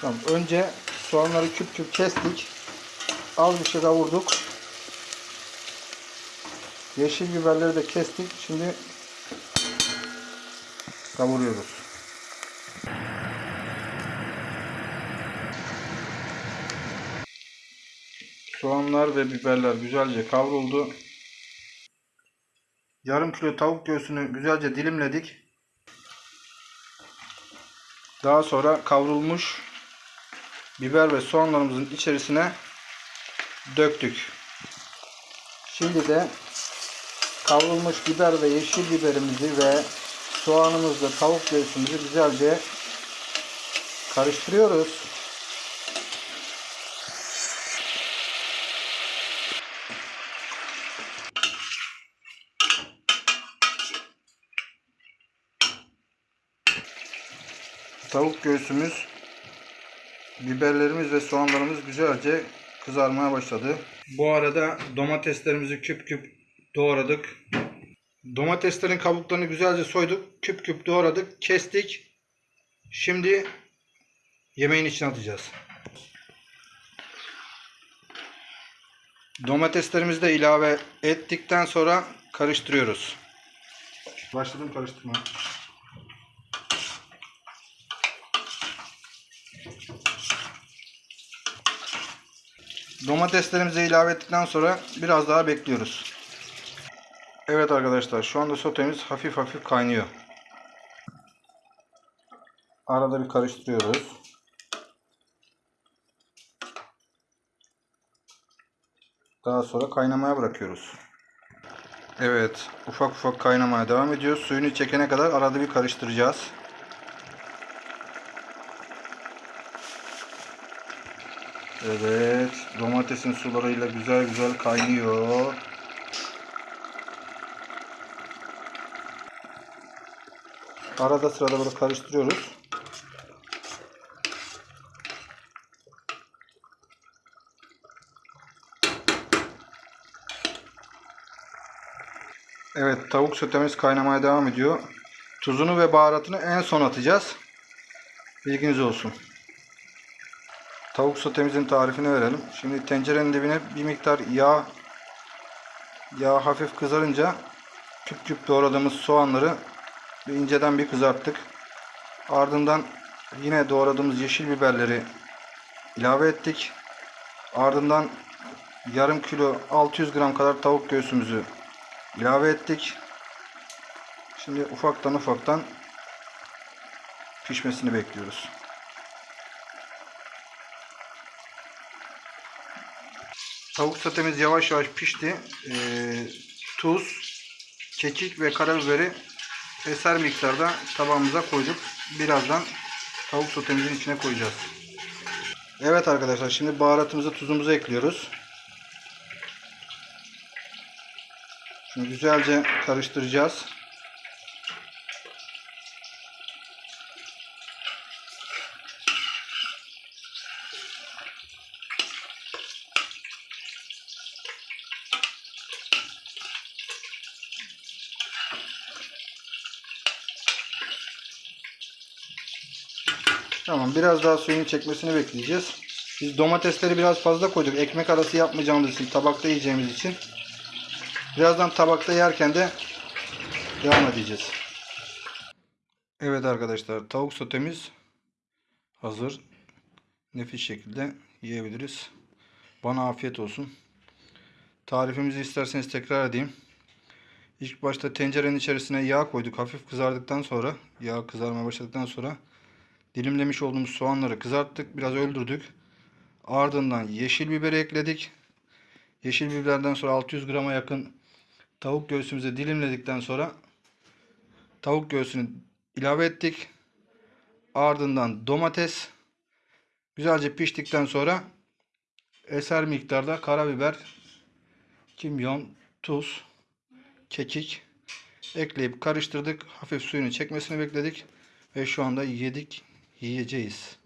Tamam. Önce soğanları küp küp kestik. Az bir şey kavurduk. Yeşil biberleri de kestik. Şimdi kavuruyoruz. Soğanlar ve biberler güzelce kavruldu. Yarım kilo tavuk göğsünü güzelce dilimledik. Daha sonra kavrulmuş biber ve soğanlarımızın içerisine döktük. Şimdi de kavrulmuş biber ve yeşil biberimizi ve soğanımızla tavuk göğsümüzü güzelce karıştırıyoruz. Tavuk göğsümüz, biberlerimiz ve soğanlarımız güzelce kızarmaya başladı. Bu arada domateslerimizi küp küp doğradık. Domateslerin kabuklarını güzelce soyduk. Küp küp doğradık. Kestik. Şimdi yemeğin içine atacağız. Domateslerimizi de ilave ettikten sonra karıştırıyoruz. Başladım karıştırmaya. Domateslerimizi ilave ettikten sonra biraz daha bekliyoruz. Evet arkadaşlar şu anda sotemiz hafif hafif kaynıyor. Arada bir karıştırıyoruz. Daha sonra kaynamaya bırakıyoruz. Evet ufak ufak kaynamaya devam ediyor. Suyunu çekene kadar arada bir karıştıracağız. Evet, domatesin sularıyla güzel güzel kaynıyor. Arada sırada böyle karıştırıyoruz. Evet, tavuk sotemiz kaynamaya devam ediyor. Tuzunu ve baharatını en son atacağız. Bilginiz olsun. Tavuk sotemizin tarifini verelim. Şimdi tencerenin dibine bir miktar yağ yağ hafif kızarınca küp küp doğradığımız soğanları bir inceden bir kızarttık. Ardından yine doğradığımız yeşil biberleri ilave ettik. Ardından yarım kilo 600 gram kadar tavuk göğsümüzü ilave ettik. Şimdi ufaktan ufaktan pişmesini bekliyoruz. Tavuk sotemiz yavaş yavaş pişti. Ee, tuz, kekik ve karabiberi eser miktarda tabağımıza koyduk. Birazdan tavuk sotemizin içine koyacağız. Evet arkadaşlar şimdi baharatımızı tuzumuzu ekliyoruz. Şimdi güzelce karıştıracağız. Tamam biraz daha suyunu çekmesini bekleyeceğiz. Biz domatesleri biraz fazla koyduk. Ekmek arası yapmayacağımız için, tabakta yiyeceğimiz için. Birazdan tabakta yerken de devam edeceğiz. Evet arkadaşlar tavuk sotemiz hazır. Nefis şekilde yiyebiliriz. Bana afiyet olsun. Tarifimizi isterseniz tekrar edeyim. İlk başta tencerenin içerisine yağ koyduk. Hafif kızardıktan sonra, yağ kızarmaya başladıktan sonra dilimlemiş olduğumuz soğanları kızarttık. Biraz öldürdük. Ardından yeşil biberi ekledik. Yeşil biberden sonra 600 grama yakın tavuk göğsümüzü dilimledikten sonra tavuk göğsünü ilave ettik. Ardından domates güzelce piştikten sonra eser miktarda karabiber, kimyon, tuz, kekik ekleyip karıştırdık. Hafif suyunu çekmesini bekledik ve şu anda yedik, e diz: